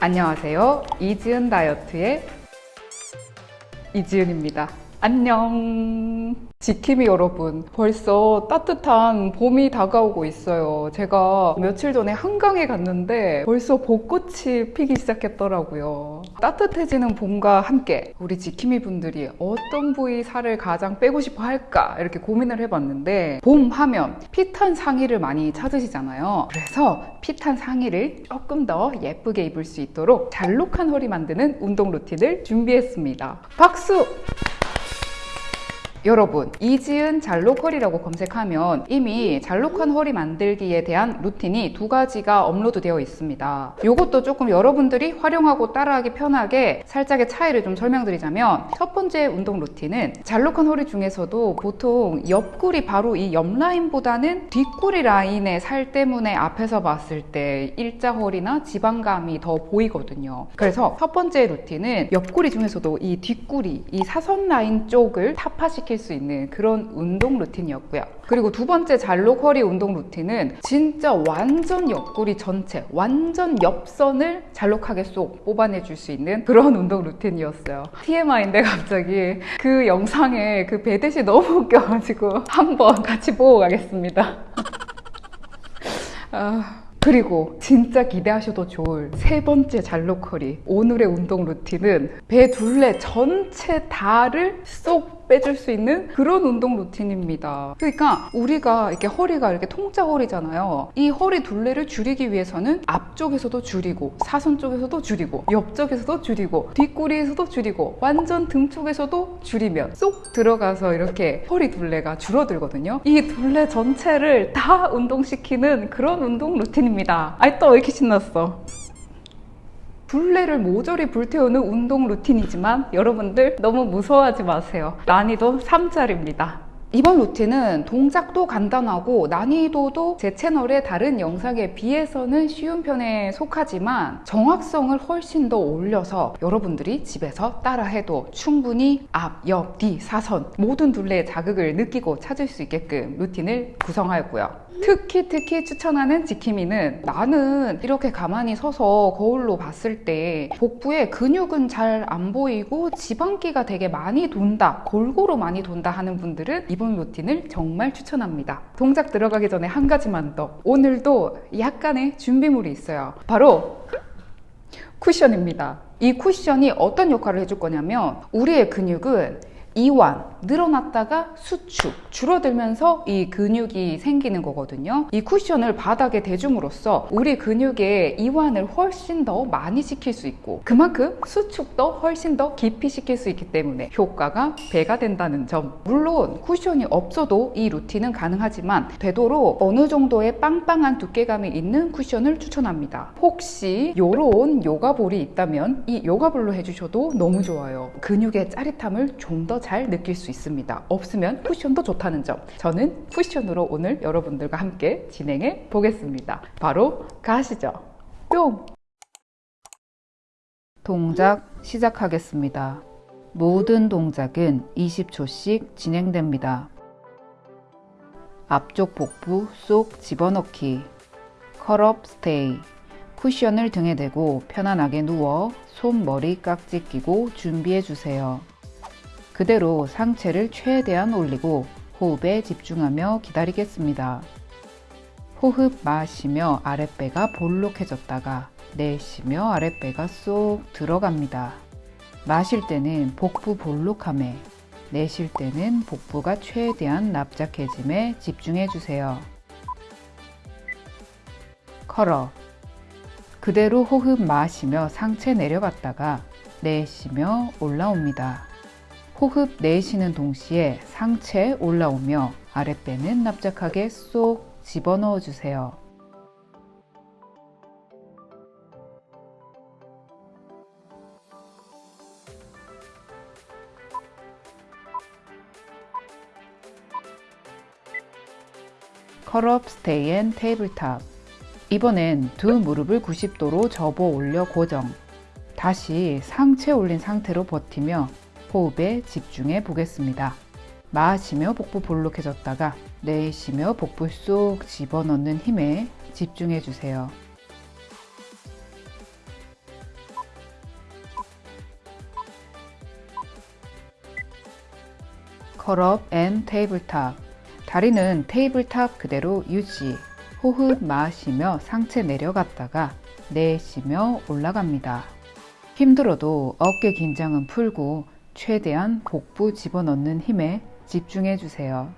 안녕하세요. 이지은 다이어트의 이지은입니다. 안녕. 지킴이 여러분, 벌써 따뜻한 봄이 다가오고 있어요. 제가 며칠 전에 한강에 갔는데 벌써 벚꽃이 피기 시작했더라고요. 따뜻해지는 봄과 함께 우리 지킴이 분들이 어떤 부위 살을 가장 빼고 싶어 할까 이렇게 고민을 해봤는데 봄 하면 핏한 상의를 많이 찾으시잖아요. 그래서 핏한 상의를 조금 더 예쁘게 입을 수 있도록 잘록한 허리 만드는 운동 루틴을 준비했습니다. 박수! 여러분 이지은 잘록허리라고 검색하면 이미 잘록한 허리 만들기에 대한 루틴이 두 가지가 업로드 되어 있습니다. 이것도 조금 여러분들이 활용하고 따라하기 편하게 살짝의 차이를 좀 설명드리자면 첫 번째 운동 루틴은 잘록한 허리 중에서도 보통 옆구리 바로 이 옆라인보다는 뒷구리 라인의 살 때문에 앞에서 봤을 때 일자 허리나 지방감이 더 보이거든요. 그래서 첫 번째 루틴은 옆구리 중에서도 이 뒷구리 이 사선 라인 쪽을 타파시킬 수 있는 그런 운동 루틴이었고요. 그리고 두 번째 잘록 허리 운동 루틴은 진짜 완전 옆구리 전체, 완전 옆선을 잘록하게 쏙 뽑아내 줄 수 있는 그런 운동 루틴이었어요. TMI인데 갑자기 그 영상에 그 배댓이 너무 웃겨가지고 한번 같이 보고 가겠습니다. 아... 그리고 진짜 기대하셔도 좋을 세 번째 잘록허리 오늘의 운동 루틴은 배 둘레 전체 다를 쏙 빼줄 수 있는 그런 운동 루틴입니다. 그러니까 우리가 이렇게 허리가 이렇게 통짜 허리잖아요. 이 허리 둘레를 줄이기 위해서는 앞쪽에서도 줄이고 사선 쪽에서도 줄이고 옆쪽에서도 줄이고 뒷구리에서도 줄이고 완전 등 쪽에서도 줄이면 쏙 들어가서 이렇게 허리 둘레가 줄어들거든요. 이 둘레 전체를 다 운동시키는 그런 운동 루틴입니다. 아이 또 왜 이렇게 신났어? 둘레를 모조리 불태우는 운동 루틴이지만 여러분들 너무 무서워하지 마세요. 난이도 3짜리입니다. 이번 루틴은 동작도 간단하고 난이도도 제 채널의 다른 영상에 비해서는 쉬운 편에 속하지만 정확성을 훨씬 더 올려서 여러분들이 집에서 따라해도 충분히 앞, 옆, 뒤, 사선 모든 둘레의 자극을 느끼고 찾을 수 있게끔 루틴을 구성하였고요. 특히 특히 추천하는 지킴이는 나는 이렇게 가만히 서서 거울로 봤을 때 복부에 근육은 잘 안 보이고 지방기가 되게 많이 돈다 골고루 많이 돈다 하는 분들은 이번 루틴을 정말 추천합니다. 동작 들어가기 전에 한 가지만 더. 오늘도 약간의 준비물이 있어요. 바로 쿠션입니다. 이 쿠션이 어떤 역할을 해줄 거냐면 우리의 근육은 이완, 늘어났다가 수축, 줄어들면서 이 근육이 생기는 거거든요. 이 쿠션을 바닥에 대줌으로써 우리 근육의 이완을 훨씬 더 많이 시킬 수 있고 그만큼 수축도 훨씬 더 깊이 시킬 수 있기 때문에 효과가 배가 된다는 점. 물론 쿠션이 없어도 이 루틴은 가능하지만 되도록 어느 정도의 빵빵한 두께감이 있는 쿠션을 추천합니다. 혹시 이런 요가볼이 있다면 이 요가볼로 해주셔도 너무 좋아요. 근육의 짜릿함을 좀더 잘 느낄 수 있습니다. 없으면 쿠션도 좋다는 점. 저는 쿠션으로 오늘 여러분들과 함께 진행해 보겠습니다. 바로 가시죠. 뿅! 동작 시작하겠습니다. 모든 동작은 20초씩 진행됩니다. 앞쪽 복부 쏙 집어넣기 컬업 스테이 쿠션을 등에 대고 편안하게 누워 손 머리 깍지 끼고 준비해 주세요. 그대로 상체를 최대한 올리고 호흡에 집중하며 기다리겠습니다. 호흡 마시며 아랫배가 볼록해졌다가 내쉬며 아랫배가 쏙 들어갑니다. 마실 때는 복부 볼록함에 내쉴 때는 복부가 최대한 납작해짐에 집중해 주세요. 컬어 그대로 호흡 마시며 상체 내려갔다가 내쉬며 올라옵니다. 호흡 내쉬는 동시에 상체 올라오며 아랫배는 납작하게 쏙 집어넣어 주세요. curl up stay and tabletop 이번엔 두 무릎을 90도로 접어 올려 고정 다시 상체 올린 상태로 버티며 호흡에 집중해 보겠습니다. 마시며 복부 볼록해졌다가 내쉬며 복부 쏙 집어넣는 힘에 집중해 주세요. curl up and tabletop 다리는 tabletop 그대로 유지 호흡 마시며 상체 내려갔다가 내쉬며 올라갑니다. 힘들어도 어깨 긴장은 풀고 최대한 복부 집어넣는 힘에 집중해 주세요.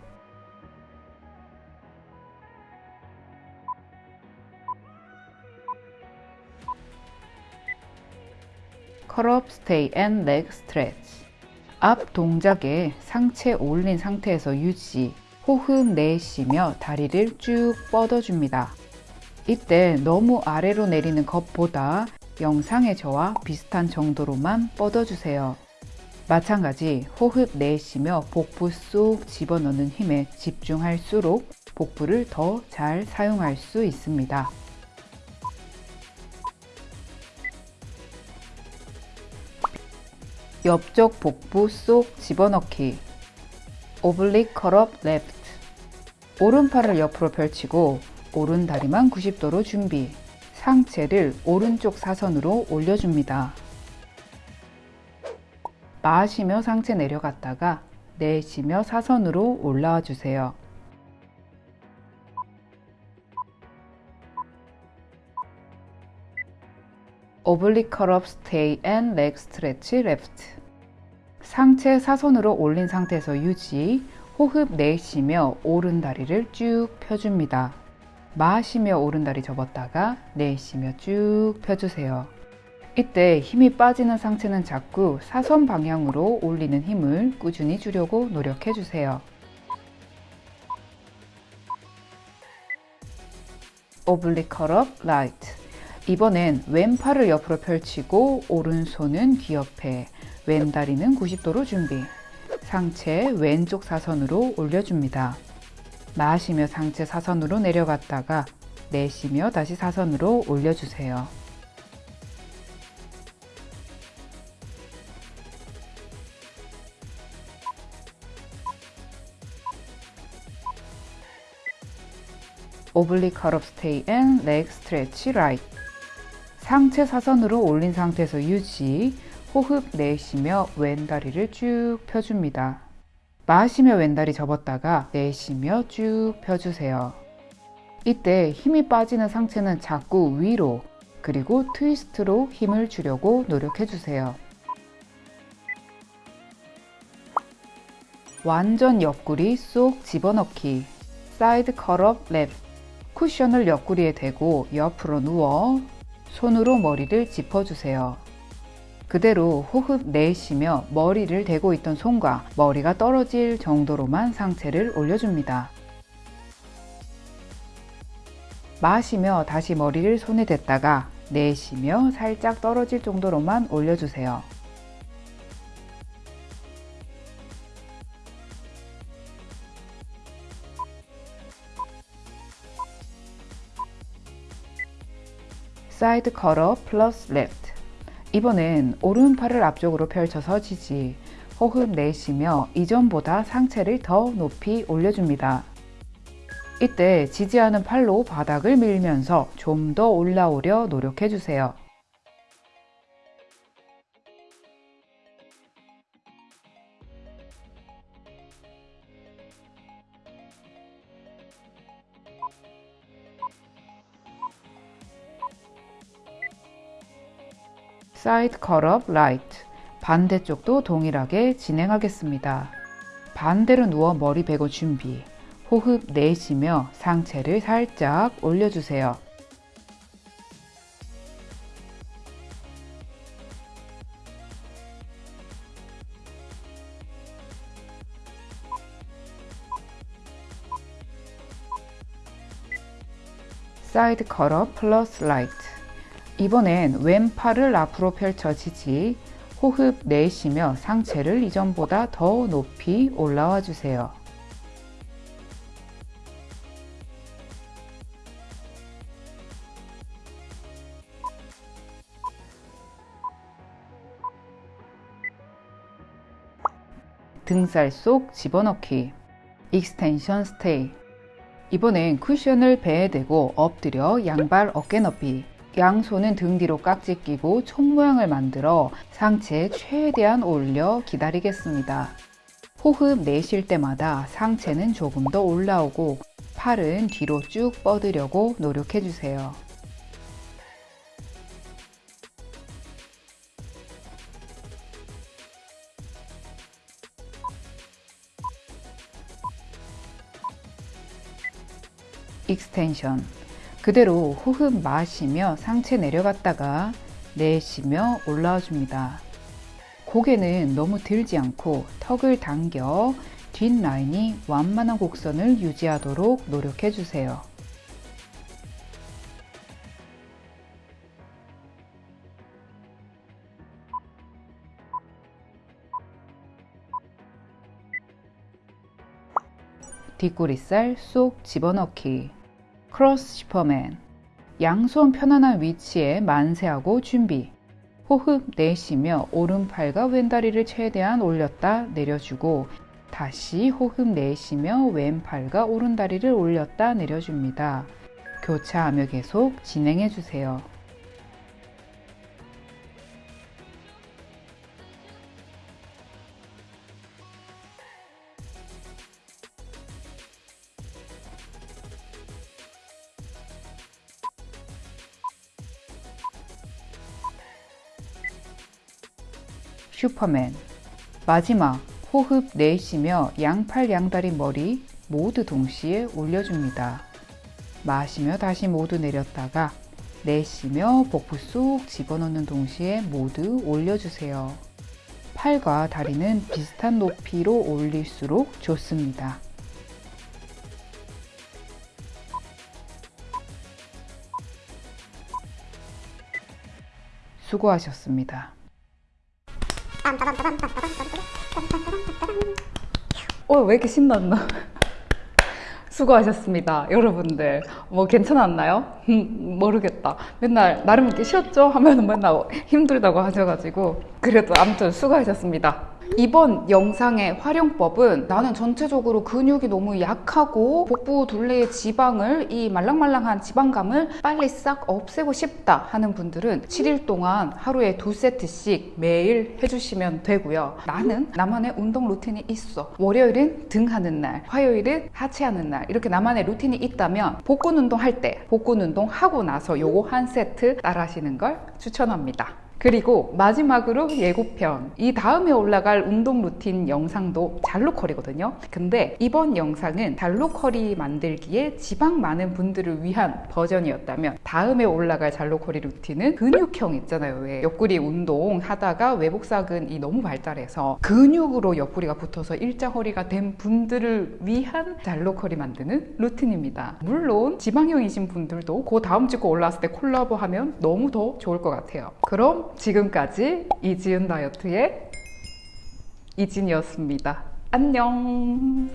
curl up stay and leg stretch 앞 동작에 상체 올린 상태에서 유지 호흡 내쉬며 다리를 쭉 뻗어줍니다. 이때 너무 아래로 내리는 것보다 영상의 저와 비슷한 정도로만 뻗어주세요. 마찬가지 호흡 내쉬며 복부 쏙 집어넣는 힘에 집중할수록 복부를 더 잘 사용할 수 있습니다. 옆쪽 복부 쏙 집어넣기 oblique curl up left 오른팔을 옆으로 펼치고 오른 다리만 90도로 준비 상체를 오른쪽 사선으로 올려줍니다. 마시며 상체 내려갔다가 내쉬며 사선으로 올라와 주세요. oblique curl up stay and leg stretch left 상체 사선으로 올린 상태에서 유지 호흡 내쉬며 오른 다리를 쭉 펴줍니다. 마시며 오른 다리 접었다가 내쉬며 쭉 펴주세요. 이때 힘이 빠지는 상체는 자꾸 사선 방향으로 올리는 힘을 꾸준히 주려고 노력해 주세요. oblique curl up right 이번엔 왼팔을 옆으로 펼치고 오른손은 귀 옆에 왼다리는 90도로 준비 상체 왼쪽 사선으로 올려줍니다. 마시며 상체 사선으로 내려갔다가 내쉬며 다시 사선으로 올려주세요. oblique curl up stay and leg stretch right 상체 사선으로 올린 상태에서 유지 호흡 내쉬며 왼다리를 쭉 펴줍니다. 마시며 왼다리 접었다가 내쉬며 쭉 펴주세요. 이때 힘이 빠지는 상체는 자꾸 위로 그리고 트위스트로 힘을 주려고 노력해 주세요. 완전 옆구리 쏙 집어넣기 side curl up left 쿠션을 옆구리에 대고 옆으로 누워 손으로 머리를 짚어주세요. 그대로 호흡 내쉬며 머리를 대고 있던 손과 머리가 떨어질 정도로만 상체를 올려줍니다. 마시며 다시 머리를 손에 댔다가 내쉬며 살짝 떨어질 정도로만 올려주세요. side curl up plus left 이번엔 오른팔을 앞쪽으로 펼쳐서 지지 호흡 내쉬며 이전보다 상체를 더 높이 올려줍니다. 이때 지지하는 팔로 바닥을 밀면서 좀 더 올라오려 노력해주세요. side curl up right 반대쪽도 동일하게 진행하겠습니다. 반대로 누워 머리 베고 준비 호흡 내쉬며 상체를 살짝 올려주세요. side curl up plus right 이번엔 왼팔을 앞으로 펼쳐 지지 호흡 내쉬며 상체를 이전보다 더 높이 올라와 주세요. 등살 쏙 집어넣기 extension stay 이번엔 쿠션을 배에 대고 엎드려 양발 어깨 높이 양손은 등 뒤로 깍지 끼고 총 모양을 만들어 상체 최대한 올려 기다리겠습니다. 호흡 내쉴 때마다 상체는 조금 더 올라오고 팔은 뒤로 쭉 뻗으려고 노력해 주세요. extension 그대로 호흡 마시며 상체 내려갔다가 내쉬며 올라와 줍니다. 고개는 너무 들지 않고 턱을 당겨 뒷라인이 완만한 곡선을 유지하도록 노력해 주세요. 뒷구리살 쏙 집어넣기 cross superman 양손 편안한 위치에 만세하고 준비 호흡 내쉬며 오른팔과 왼다리를 최대한 올렸다 내려주고 다시 호흡 내쉬며 왼팔과 오른다리를 올렸다 내려줍니다. 교차하며 계속 진행해 주세요. 슈퍼맨 마지막 호흡 내쉬며 양팔 양다리 머리 모두 동시에 올려줍니다. 마시며 다시 모두 내렸다가 내쉬며 복부 쏙 집어넣는 동시에 모두 올려주세요. 팔과 다리는 비슷한 높이로 올릴수록 좋습니다. 수고하셨습니다. 어, 왜 이렇게 신났나? 수고하셨습니다. 여러분들. 뭐 괜찮았나요? 음, 모르겠다. 맨날 나름 이렇게 쉬었죠? 하면 맨날 힘들다고 하셔가지고. 그래도 아무튼 수고하셨습니다. 이번 영상의 활용법은 나는 전체적으로 근육이 너무 약하고 복부 둘레의 지방을 이 말랑말랑한 지방감을 빨리 싹 없애고 싶다 하는 분들은 7일 동안 하루에 두 세트씩 매일 해주시면 되고요. 나는 나만의 운동 루틴이 있어. 월요일은 등 하는 날, 화요일은 하체 하는 날 이렇게 나만의 루틴이 있다면 복근 운동 할 때 복근 운동 하고 나서 요거 한 세트 따라 하시는 걸 추천합니다. 그리고 마지막으로 예고편. 이 다음에 올라갈 운동 루틴 영상도 잘록허리거든요. 근데 이번 영상은 잘록허리 만들기에 지방 많은 분들을 위한 버전이었다면 다음에 올라갈 잘록허리 루틴은 근육형 있잖아요. 왜 옆구리 운동 하다가 외복사근이 너무 발달해서 근육으로 옆구리가 붙어서 일자 허리가 된 분들을 위한 잘록허리 만드는 루틴입니다. 물론 지방형이신 분들도 그 다음 주 거 올라왔을 때 콜라보 하면 너무 더 좋을 것 같아요. 그럼 지금까지 이지은 다이어트의 이진이었습니다. 안녕.